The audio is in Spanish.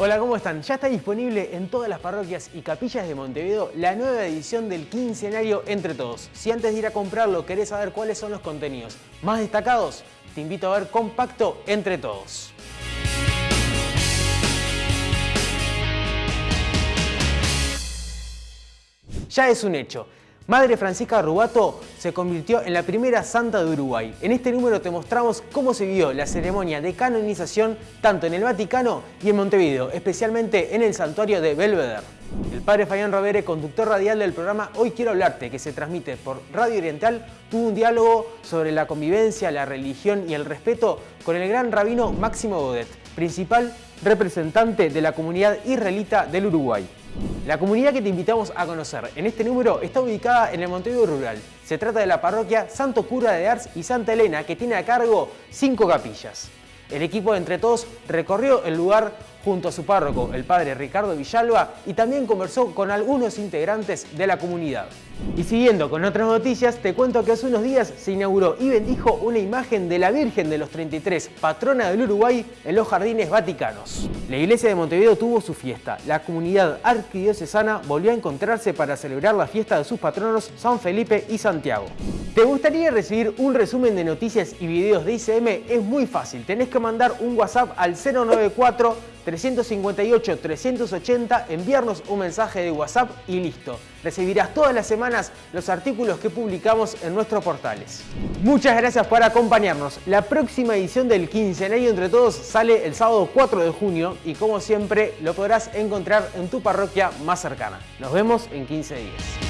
Hola, ¿cómo están? Ya está disponible en todas las parroquias y capillas de Montevideo la nueva edición del quincenario Entre Todos. Si antes de ir a comprarlo querés saber cuáles son los contenidos más destacados, te invito a ver Compacto Entre Todos. Ya es un hecho. Madre Francisca Rubato se convirtió en la primera santa de Uruguay. En este número te mostramos cómo se vivió la ceremonia de canonización tanto en el Vaticano y en Montevideo, especialmente en el santuario de Belvedere. El padre Fabián Rovere, conductor radial del programa Hoy Quiero Hablarte, que se transmite por Radio Oriental, tuvo un diálogo sobre la convivencia, la religión y el respeto con el gran rabino Máximo Godet, principal representante de la comunidad israelita del Uruguay. La comunidad que te invitamos a conocer en este número está ubicada en el Montevideo Rural. Se trata de la parroquia Santo Cura de Ars y Santa Elena, que tiene a cargo cinco capillas. El equipo de Entre Todos recorrió el lugar junto a su párroco, el padre Ricardo Villalba, y también conversó con algunos integrantes de la comunidad. Y siguiendo con otras noticias, te cuento que hace unos días se inauguró y bendijo una imagen de la Virgen de los 33, patrona del Uruguay, en los jardines vaticanos. La iglesia de Montevideo tuvo su fiesta. La comunidad arquidiocesana volvió a encontrarse para celebrar la fiesta de sus patronos San Felipe y Santiago. ¿Te gustaría recibir un resumen de noticias y videos de ICM? Es muy fácil, tenés que mandar un WhatsApp al 094 358 380, enviarnos un mensaje de WhatsApp y listo. Recibirás todas las semanas los artículos que publicamos en nuestros portales. Muchas gracias por acompañarnos. La próxima edición del Quincenario Entre Todos sale el sábado 4 de junio y como siempre lo podrás encontrar en tu parroquia más cercana. Nos vemos en 15 días.